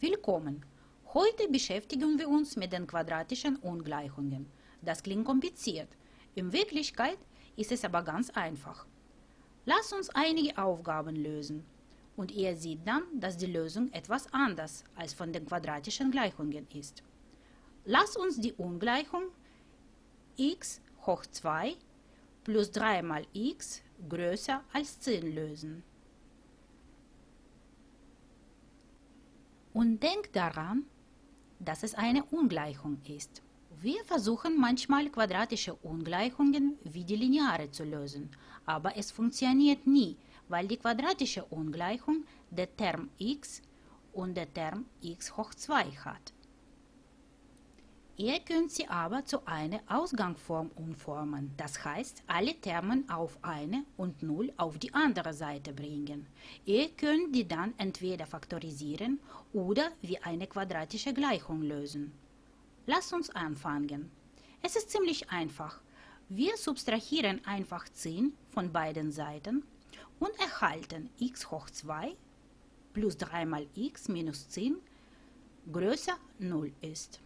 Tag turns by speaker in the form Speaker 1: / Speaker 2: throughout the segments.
Speaker 1: Willkommen! Heute beschäftigen wir uns mit den quadratischen Ungleichungen. Das klingt kompliziert. In Wirklichkeit ist es aber ganz einfach. Lass uns einige Aufgaben lösen. Und ihr seht dann, dass die Lösung etwas anders als von den quadratischen Gleichungen ist. Lass uns die Ungleichung x hoch 2 plus 3 mal x größer als 10 lösen. Und denkt daran, dass es eine Ungleichung ist. Wir versuchen manchmal quadratische Ungleichungen wie die lineare zu lösen, aber es funktioniert nie, weil die quadratische Ungleichung der Term x und der Term x hoch 2 hat. Ihr könnt sie aber zu einer Ausgangsform umformen, das heißt, alle Termen auf eine und 0 auf die andere Seite bringen. Ihr könnt die dann entweder faktorisieren oder wie eine quadratische Gleichung lösen. Lasst uns anfangen. Es ist ziemlich einfach. Wir subtrahieren einfach 10 von beiden Seiten und erhalten x hoch 2 plus 3 mal x minus 10 größer 0 ist.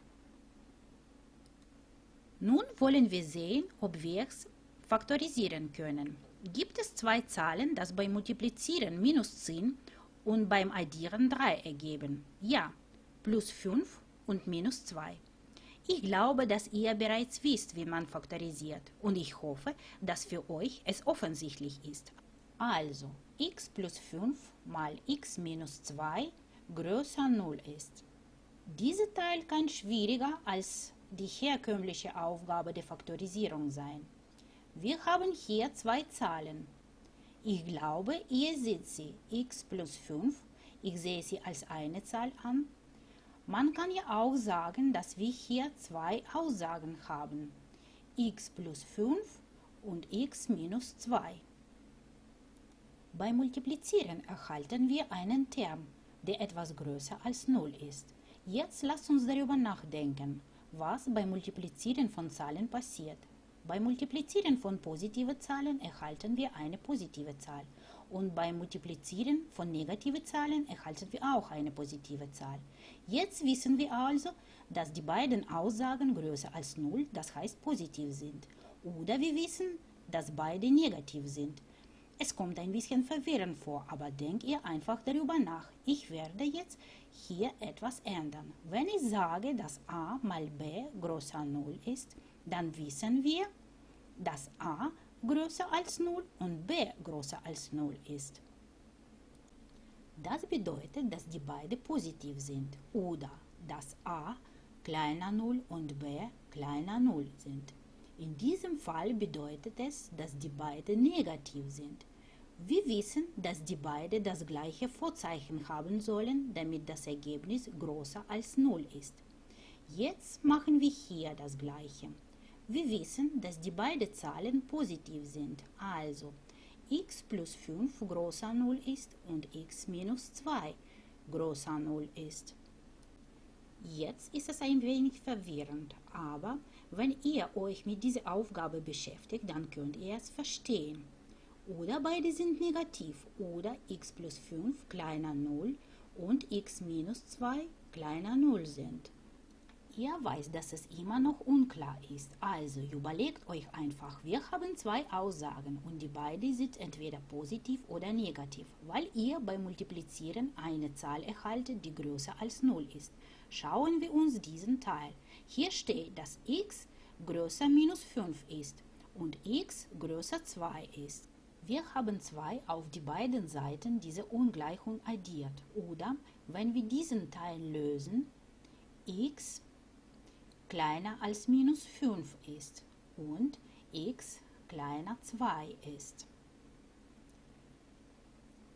Speaker 1: Nun wollen wir sehen, ob wir es faktorisieren können. Gibt es zwei Zahlen, das beim Multiplizieren minus 10 und beim Addieren 3 ergeben? Ja, plus 5 und minus 2. Ich glaube, dass ihr bereits wisst, wie man faktorisiert und ich hoffe, dass für euch es offensichtlich ist. Also, x plus 5 mal x minus 2 größer 0 ist. Dieser Teil kann schwieriger als die herkömmliche Aufgabe der Faktorisierung sein. Wir haben hier zwei Zahlen. Ich glaube, ihr seht sie, x plus 5. Ich sehe sie als eine Zahl an. Man kann ja auch sagen, dass wir hier zwei Aussagen haben. x plus 5 und x minus 2. Beim Multiplizieren erhalten wir einen Term, der etwas größer als 0 ist. Jetzt lasst uns darüber nachdenken was beim Multiplizieren von Zahlen passiert. Beim Multiplizieren von positiven Zahlen erhalten wir eine positive Zahl und beim Multiplizieren von negativen Zahlen erhalten wir auch eine positive Zahl. Jetzt wissen wir also, dass die beiden Aussagen größer als 0, das heißt positiv sind. Oder wir wissen, dass beide negativ sind. Es kommt ein bisschen verwirrend vor, aber denkt ihr einfach darüber nach. Ich werde jetzt hier etwas ändern. Wenn ich sage, dass a mal b größer 0 ist, dann wissen wir, dass a größer als 0 und b größer als 0 ist. Das bedeutet, dass die beide positiv sind oder dass a kleiner 0 und b kleiner 0 sind. In diesem Fall bedeutet es, dass die beiden negativ sind. Wir wissen, dass die beiden das gleiche Vorzeichen haben sollen, damit das Ergebnis größer als 0 ist. Jetzt machen wir hier das gleiche. Wir wissen, dass die beiden Zahlen positiv sind, also x plus 5 größer 0 ist und x minus 2 größer 0 ist. Jetzt ist es ein wenig verwirrend, aber wenn ihr euch mit dieser Aufgabe beschäftigt, dann könnt ihr es verstehen. Oder beide sind negativ oder x plus 5 kleiner 0 und x minus 2 kleiner 0 sind. Ihr weiß, dass es immer noch unklar ist, also überlegt euch einfach, wir haben zwei Aussagen und die beiden sind entweder positiv oder negativ, weil ihr beim Multiplizieren eine Zahl erhaltet, die größer als 0 ist. Schauen wir uns diesen Teil. Hier steht, dass x größer minus 5 ist und x größer 2 ist. Wir haben 2 auf die beiden Seiten dieser Ungleichung addiert oder, wenn wir diesen Teil lösen, x kleiner als minus 5 ist und x kleiner 2 ist.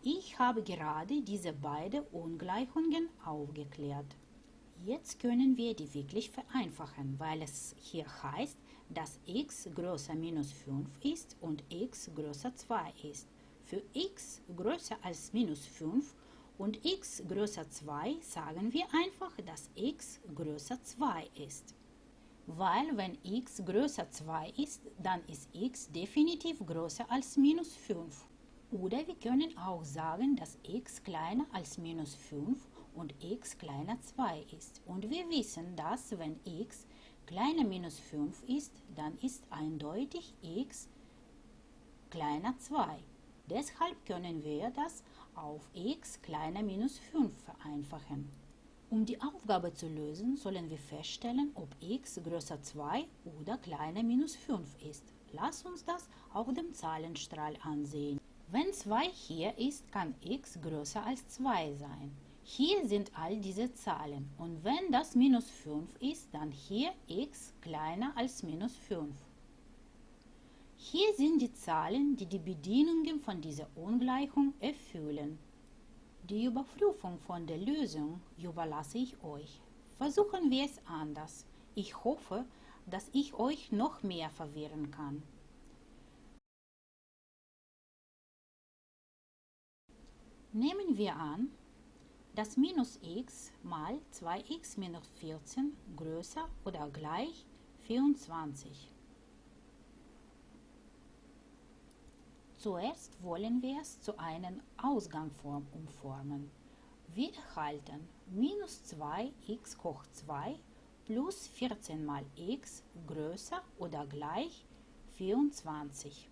Speaker 1: Ich habe gerade diese beiden Ungleichungen aufgeklärt. Jetzt können wir die wirklich vereinfachen, weil es hier heißt, dass x größer minus 5 ist und x größer 2 ist. Für x größer als minus 5 und x größer 2 sagen wir einfach, dass x größer 2 ist. Weil wenn x größer 2 ist, dann ist x definitiv größer als minus 5. Oder wir können auch sagen, dass x kleiner als minus 5 und x kleiner 2 ist. Und wir wissen, dass wenn x kleiner minus 5 ist, dann ist eindeutig x kleiner 2. Deshalb können wir das auf x kleiner minus 5 vereinfachen. Um die Aufgabe zu lösen, sollen wir feststellen, ob x größer 2 oder kleiner minus 5 ist. Lass uns das auf dem Zahlenstrahl ansehen. Wenn 2 hier ist, kann x größer als 2 sein. Hier sind all diese Zahlen und wenn das minus 5 ist, dann hier x kleiner als minus 5. Hier sind die Zahlen, die die Bedingungen von dieser Ungleichung erfüllen. Die Überprüfung von der Lösung überlasse ich euch. Versuchen wir es anders. Ich hoffe, dass ich euch noch mehr verwirren kann. Nehmen wir an, dass minus x mal 2x minus 14 größer oder gleich 24. Zuerst wollen wir es zu einer Ausgangsform umformen. Wir erhalten minus 2x hoch 2 plus 14 mal x größer oder gleich 24.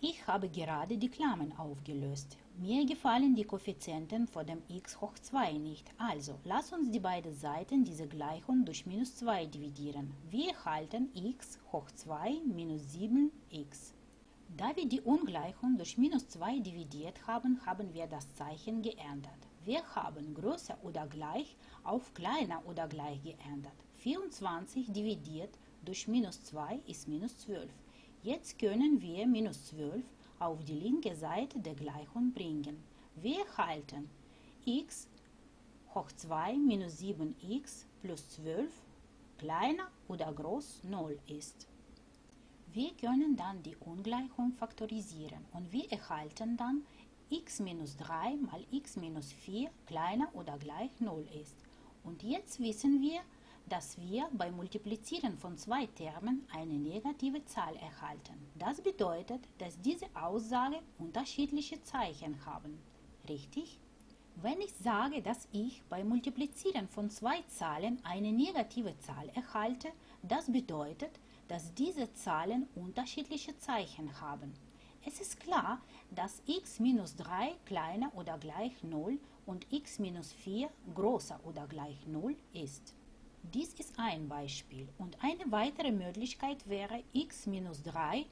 Speaker 1: Ich habe gerade die Klammern aufgelöst. Mir gefallen die Koeffizienten vor dem x hoch 2 nicht, also lass uns die beiden Seiten dieser Gleichung durch minus 2 dividieren. Wir erhalten x hoch 2 minus 7x. Da wir die Ungleichung durch minus 2 dividiert haben, haben wir das Zeichen geändert. Wir haben größer oder gleich auf kleiner oder gleich geändert. 24 dividiert durch minus 2 ist minus 12. Jetzt können wir minus 12 auf die linke Seite der Gleichung bringen. Wir erhalten x hoch 2 minus 7x plus 12 kleiner oder groß 0 ist. Wir können dann die Ungleichung faktorisieren und wir erhalten dann x minus 3 mal x minus 4 kleiner oder gleich 0 ist. Und jetzt wissen wir, dass wir beim Multiplizieren von zwei Termen eine negative Zahl erhalten. Das bedeutet, dass diese Aussage unterschiedliche Zeichen haben. Richtig? Wenn ich sage, dass ich beim Multiplizieren von zwei Zahlen eine negative Zahl erhalte, das bedeutet, dass diese Zahlen unterschiedliche Zeichen haben. Es ist klar, dass x minus 3 kleiner oder gleich 0 und x minus 4 größer oder gleich 0 ist. Dies ist ein Beispiel und eine weitere Möglichkeit wäre x minus 3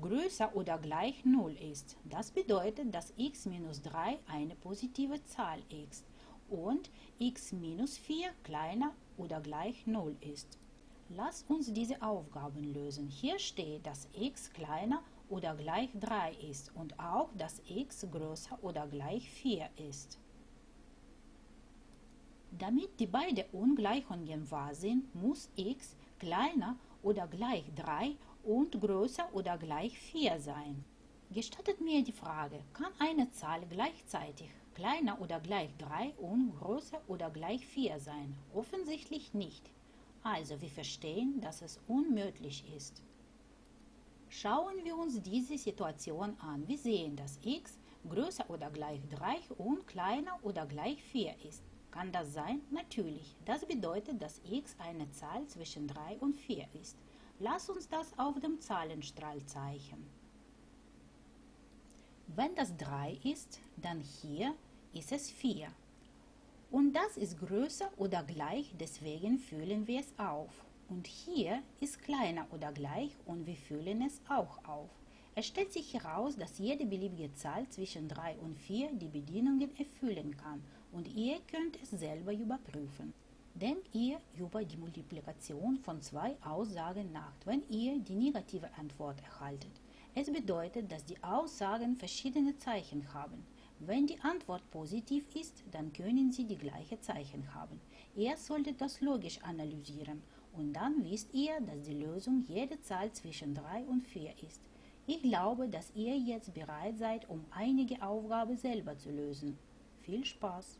Speaker 1: größer oder gleich 0 ist. Das bedeutet, dass x minus 3 eine positive Zahl ist und x minus 4 kleiner oder gleich 0 ist. Lass uns diese Aufgaben lösen. Hier steht, dass x kleiner oder gleich 3 ist und auch, dass x größer oder gleich 4 ist. Damit die beiden Ungleichungen wahr sind, muss x kleiner oder gleich 3 und größer oder gleich 4 sein. Gestattet mir die Frage, kann eine Zahl gleichzeitig kleiner oder gleich 3 und größer oder gleich 4 sein? Offensichtlich nicht. Also wir verstehen, dass es unmöglich ist. Schauen wir uns diese Situation an. Wir sehen, dass x größer oder gleich 3 und kleiner oder gleich 4 ist. Kann das sein? Natürlich. Das bedeutet, dass x eine Zahl zwischen 3 und 4 ist. Lass uns das auf dem Zahlenstrahl zeichnen. Wenn das 3 ist, dann hier ist es 4. Und das ist größer oder gleich, deswegen füllen wir es auf. Und hier ist kleiner oder gleich und wir füllen es auch auf. Es stellt sich heraus, dass jede beliebige Zahl zwischen 3 und 4 die Bedingungen erfüllen kann und ihr könnt es selber überprüfen. Denkt ihr über die Multiplikation von zwei Aussagen nach, wenn ihr die negative Antwort erhaltet. Es bedeutet, dass die Aussagen verschiedene Zeichen haben. Wenn die Antwort positiv ist, dann können sie die gleiche Zeichen haben. Ihr solltet das logisch analysieren und dann wisst ihr, dass die Lösung jede Zahl zwischen 3 und 4 ist. Ich glaube, dass ihr jetzt bereit seid, um einige Aufgaben selber zu lösen. Viel Spaß!